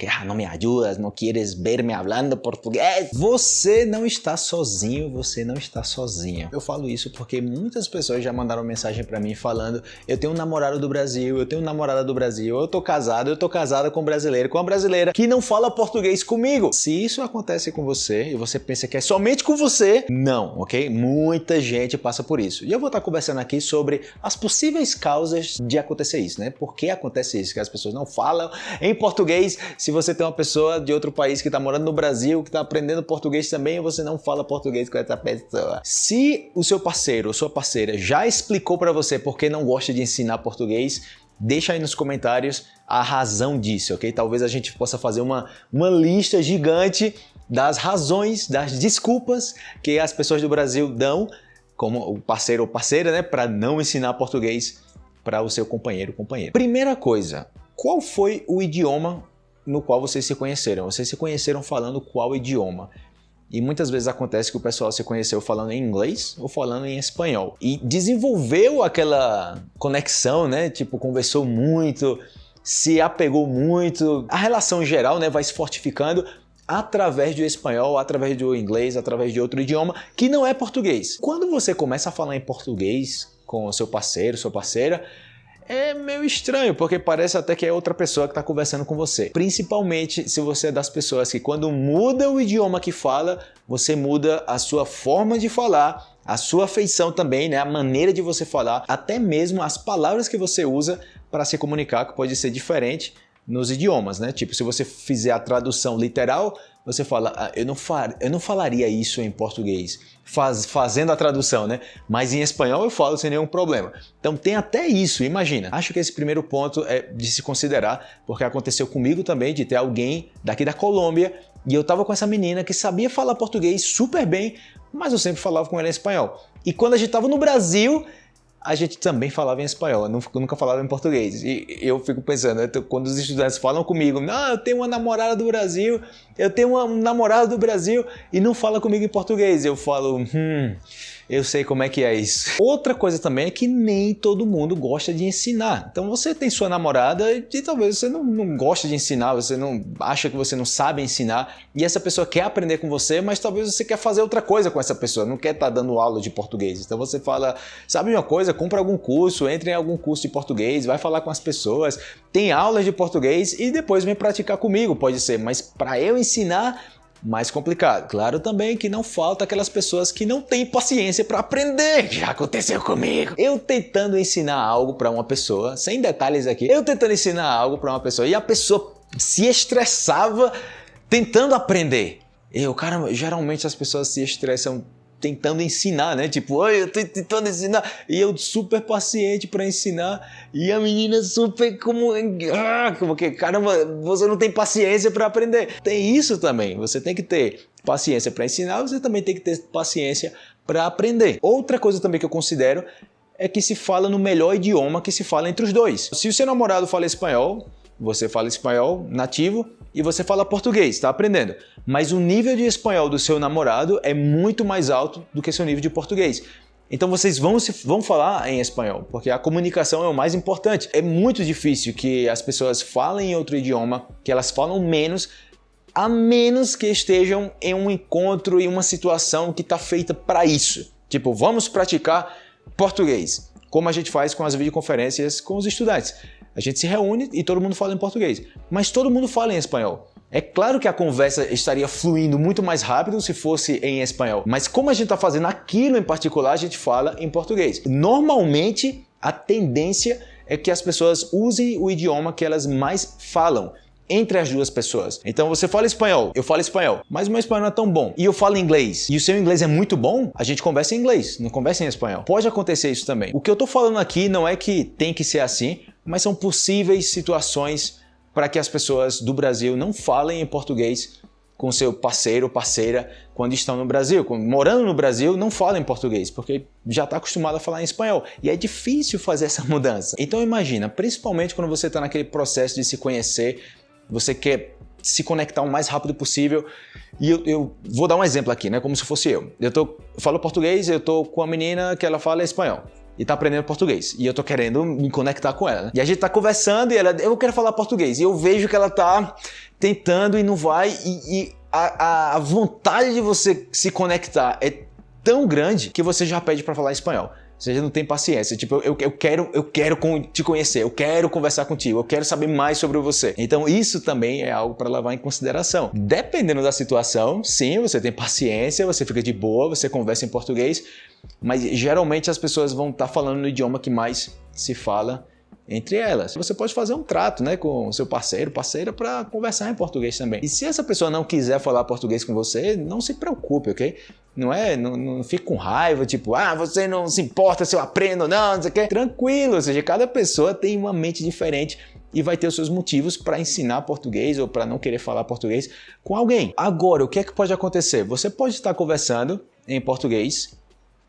que ah, não me ajudas, não queres ver-me falando português. Você não está sozinho, você não está sozinha. Eu falo isso porque muitas pessoas já mandaram mensagem para mim falando eu tenho um namorado do Brasil, eu tenho uma namorada do Brasil, eu tô casado, eu tô casada com um brasileiro, com uma brasileira que não fala português comigo. Se isso acontece com você e você pensa que é somente com você, não, ok? Muita gente passa por isso. E eu vou estar conversando aqui sobre as possíveis causas de acontecer isso, né? Por que acontece isso? Que as pessoas não falam em português, se se você tem uma pessoa de outro país que está morando no Brasil, que está aprendendo português também você não fala português com essa pessoa. Se o seu parceiro ou sua parceira já explicou para você por que não gosta de ensinar português, deixa aí nos comentários a razão disso, ok? Talvez a gente possa fazer uma, uma lista gigante das razões, das desculpas que as pessoas do Brasil dão como parceiro ou parceira, né, para não ensinar português para o seu companheiro ou companheira. Primeira coisa, qual foi o idioma no qual vocês se conheceram. Vocês se conheceram falando qual idioma. E muitas vezes acontece que o pessoal se conheceu falando em inglês ou falando em espanhol. E desenvolveu aquela conexão, né? Tipo, conversou muito, se apegou muito. A relação geral né, vai se fortificando através do espanhol, através do inglês, através de outro idioma que não é português. Quando você começa a falar em português com seu parceiro, sua parceira, é meio estranho, porque parece até que é outra pessoa que está conversando com você. Principalmente se você é das pessoas que quando muda o idioma que fala, você muda a sua forma de falar, a sua feição também, né? a maneira de você falar, até mesmo as palavras que você usa para se comunicar, que pode ser diferente nos idiomas, né? Tipo, se você fizer a tradução literal, você fala, ah, eu, não far, eu não falaria isso em português, Faz, fazendo a tradução, né? Mas em espanhol eu falo sem nenhum problema. Então tem até isso, imagina. Acho que esse primeiro ponto é de se considerar, porque aconteceu comigo também de ter alguém daqui da Colômbia e eu tava com essa menina que sabia falar português super bem, mas eu sempre falava com ela em espanhol. E quando a gente tava no Brasil, a gente também falava em espanhol, nunca falava em português. E eu fico pensando, quando os estudantes falam comigo, ah, eu tenho uma namorada do Brasil, eu tenho um namorado do Brasil e não fala comigo em português. Eu falo, hum, eu sei como é que é isso. Outra coisa também é que nem todo mundo gosta de ensinar. Então você tem sua namorada e talvez você não, não gosta de ensinar, você não acha que você não sabe ensinar e essa pessoa quer aprender com você, mas talvez você quer fazer outra coisa com essa pessoa, não quer estar tá dando aula de português. Então você fala, sabe uma coisa, compra algum curso, entre em algum curso de português, vai falar com as pessoas, tem aulas de português e depois vem praticar comigo, pode ser, mas para eu ensinar mais complicado. Claro também que não falta aquelas pessoas que não têm paciência para aprender. Já aconteceu comigo. Eu tentando ensinar algo para uma pessoa, sem detalhes aqui, eu tentando ensinar algo para uma pessoa e a pessoa se estressava tentando aprender. Eu, cara, geralmente as pessoas se estressam tentando ensinar, né? Tipo, oi, eu tô tentando ensinar. E eu super paciente para ensinar. E a menina super como. Ah, como que, caramba, você não tem paciência para aprender. Tem isso também. Você tem que ter paciência para ensinar, você também tem que ter paciência para aprender. Outra coisa também que eu considero é que se fala no melhor idioma que se fala entre os dois. Se o seu namorado fala espanhol, você fala espanhol nativo e você fala português, está aprendendo. Mas o nível de espanhol do seu namorado é muito mais alto do que seu nível de português. Então vocês vão, se, vão falar em espanhol, porque a comunicação é o mais importante. É muito difícil que as pessoas falem em outro idioma, que elas falam menos, a menos que estejam em um encontro, em uma situação que está feita para isso. Tipo, vamos praticar português, como a gente faz com as videoconferências com os estudantes. A gente se reúne e todo mundo fala em português, mas todo mundo fala em espanhol. É claro que a conversa estaria fluindo muito mais rápido se fosse em espanhol, mas como a gente está fazendo aquilo em particular, a gente fala em português. Normalmente, a tendência é que as pessoas usem o idioma que elas mais falam entre as duas pessoas. Então você fala espanhol, eu falo espanhol, mas o meu espanhol não é tão bom. E eu falo inglês, e o seu inglês é muito bom, a gente conversa em inglês, não conversa em espanhol. Pode acontecer isso também. O que eu tô falando aqui não é que tem que ser assim, mas são possíveis situações para que as pessoas do Brasil não falem em português com seu parceiro ou parceira quando estão no Brasil. Morando no Brasil, não falam em português, porque já está acostumado a falar em espanhol. E é difícil fazer essa mudança. Então imagina, principalmente quando você está naquele processo de se conhecer, você quer se conectar o mais rápido possível. E eu, eu, vou dar um exemplo aqui, né? Como se fosse eu. Eu, tô, eu falo português, eu tô com a menina que ela fala espanhol. E tá aprendendo português. E eu tô querendo me conectar com ela. Né? E a gente tá conversando e ela, eu quero falar português. E eu vejo que ela tá tentando e não vai. E, e a, a vontade de você se conectar é tão grande que você já pede para falar espanhol. Você já não tem paciência. Tipo, eu, eu quero, eu quero te conhecer, eu quero conversar contigo, eu quero saber mais sobre você. Então, isso também é algo para levar em consideração. Dependendo da situação, sim, você tem paciência, você fica de boa, você conversa em português, mas geralmente as pessoas vão estar tá falando no idioma que mais se fala entre elas. Você pode fazer um trato né, com o seu parceiro, parceira, para conversar em português também. E se essa pessoa não quiser falar português com você, não se preocupe, ok? Não é, não, não fique com raiva, tipo, ah, você não se importa se eu aprendo ou não, não sei o quê. Tranquilo, ou seja, cada pessoa tem uma mente diferente e vai ter os seus motivos para ensinar português ou para não querer falar português com alguém. Agora, o que é que pode acontecer? Você pode estar conversando em português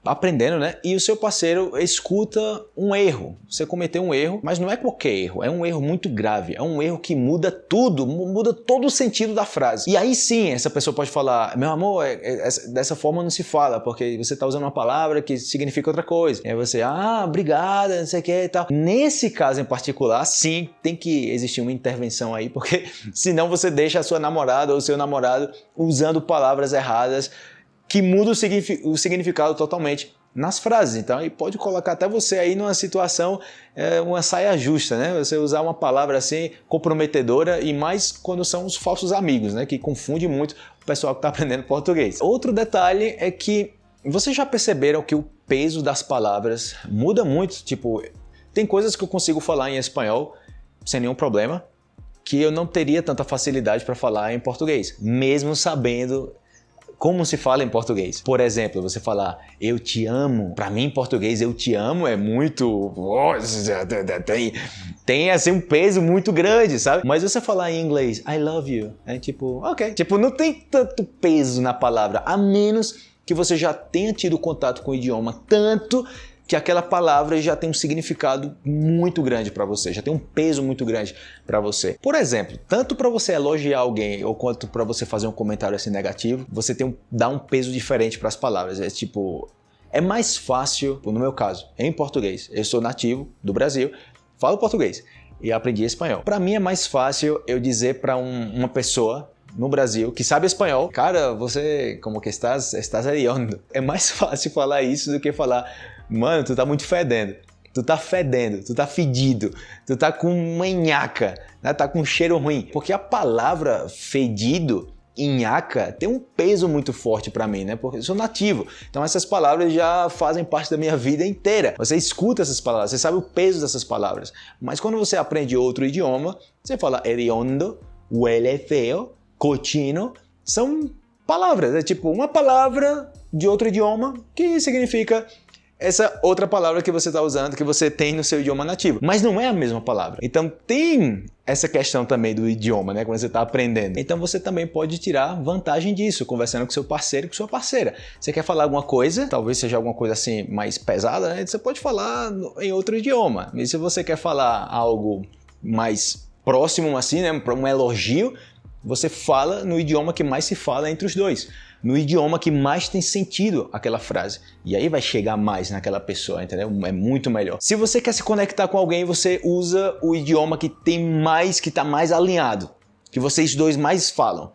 aprendendo, né? E o seu parceiro escuta um erro. Você cometeu um erro, mas não é qualquer erro, é um erro muito grave, é um erro que muda tudo, muda todo o sentido da frase. E aí sim, essa pessoa pode falar: "Meu amor, é, é, dessa forma não se fala, porque você está usando uma palavra que significa outra coisa". E aí você: "Ah, obrigada, não sei o que e tal". Nesse caso em particular, sim, tem que existir uma intervenção aí, porque senão você deixa a sua namorada ou seu namorado usando palavras erradas que muda o significado totalmente nas frases. Então, e pode colocar até você aí numa situação, é, uma saia justa, né? Você usar uma palavra assim comprometedora e mais quando são os falsos amigos, né? Que confunde muito o pessoal que está aprendendo português. Outro detalhe é que vocês já perceberam que o peso das palavras muda muito? Tipo, tem coisas que eu consigo falar em espanhol sem nenhum problema, que eu não teria tanta facilidade para falar em português, mesmo sabendo como se fala em português. Por exemplo, você falar eu te amo. Para mim, em português, eu te amo é muito. Tem, tem assim um peso muito grande, sabe? Mas você falar em inglês I love you, é tipo, ok. Tipo, não tem tanto peso na palavra, a menos que você já tenha tido contato com o idioma tanto que aquela palavra já tem um significado muito grande para você, já tem um peso muito grande para você. Por exemplo, tanto para você elogiar alguém ou quanto para você fazer um comentário assim negativo, você tem um, dá um peso diferente para as palavras. É tipo, é mais fácil, no meu caso, em português. Eu sou nativo do Brasil, falo português e aprendi espanhol. Para mim é mais fácil eu dizer para um, uma pessoa no Brasil que sabe espanhol, cara, você como que estás, estás hediondo. É mais fácil falar isso do que falar Mano, tu tá muito fedendo. Tu tá fedendo, tu tá fedido, tu tá com manhaca, né? tá com cheiro ruim. Porque a palavra fedido, nhaca, tem um peso muito forte para mim, né? Porque eu sou nativo. Então essas palavras já fazem parte da minha vida inteira. Você escuta essas palavras, você sabe o peso dessas palavras. Mas quando você aprende outro idioma, você fala hediondo, huele feo, cochino, são palavras. É tipo uma palavra de outro idioma que significa essa outra palavra que você está usando, que você tem no seu idioma nativo. Mas não é a mesma palavra. Então tem essa questão também do idioma, né? Quando você está aprendendo. Então você também pode tirar vantagem disso, conversando com seu parceiro com sua parceira. Você quer falar alguma coisa, talvez seja alguma coisa assim mais pesada, né? Você pode falar em outro idioma. E se você quer falar algo mais próximo assim, né? Um elogio, você fala no idioma que mais se fala entre os dois no idioma que mais tem sentido aquela frase. E aí vai chegar mais naquela pessoa, entendeu? É muito melhor. Se você quer se conectar com alguém, você usa o idioma que tem mais, que está mais alinhado, que vocês dois mais falam.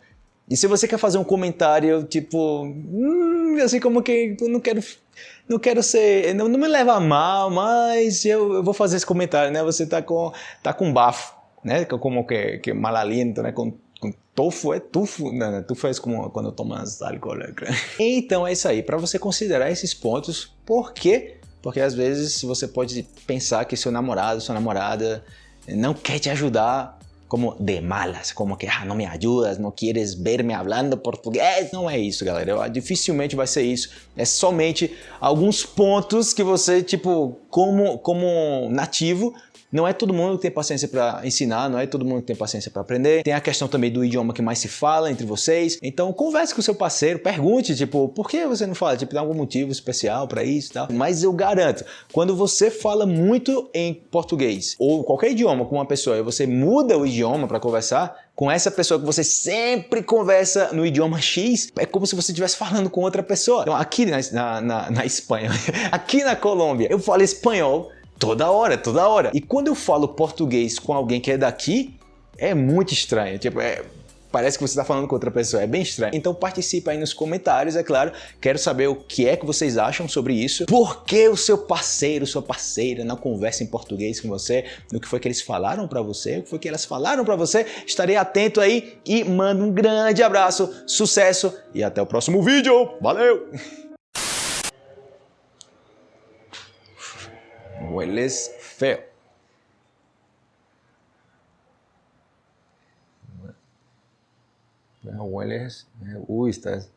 E se você quer fazer um comentário tipo, hum, assim como que eu não quero, não quero ser, não, não me leva a mal, mas eu, eu, vou fazer esse comentário, né? Você tá com, tá com bafo, né? Como que, que mal aliento, né? Com Tofu é tufo, não, tufo é como quando tomas álcool. Né? Então é isso aí, para você considerar esses pontos, por quê? Porque às vezes você pode pensar que seu namorado, sua namorada não quer te ajudar como de malas, como que ah, não me ajudas, não queres ver-me falando português. Não é isso, galera. Eu, dificilmente vai ser isso. É somente alguns pontos que você, tipo, como, como nativo, não é todo mundo que tem paciência para ensinar, não é todo mundo que tem paciência para aprender. Tem a questão também do idioma que mais se fala entre vocês. Então converse com o seu parceiro, pergunte, tipo, por que você não fala? Tipo, tem algum motivo especial para isso e tal. Mas eu garanto, quando você fala muito em português ou qualquer idioma com uma pessoa e você muda o idioma para conversar, com essa pessoa que você sempre conversa no idioma X, é como se você estivesse falando com outra pessoa. Então, aqui na, na, na Espanha, aqui na Colômbia, eu falo espanhol toda hora, toda hora. E quando eu falo português com alguém que é daqui, é muito estranho. Tipo, é, parece que você está falando com outra pessoa, é bem estranho. Então participe aí nos comentários, é claro. Quero saber o que é que vocês acham sobre isso. Por que o seu parceiro, sua parceira não conversa em português com você? O que foi que eles falaram para você? O que foi que elas falaram para você? Estarei atento aí e mando um grande abraço, sucesso e até o próximo vídeo. Valeu! Hueles feo. hueles, uy, estás,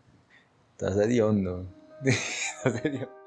estás hediondo. estás.